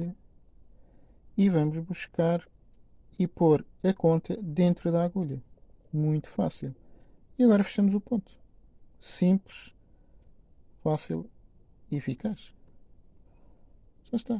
agulha e vamos buscar e pôr a conta dentro da agulha. Muito fácil. E agora fechamos o ponto. Simples, fácil e eficaz. Já está.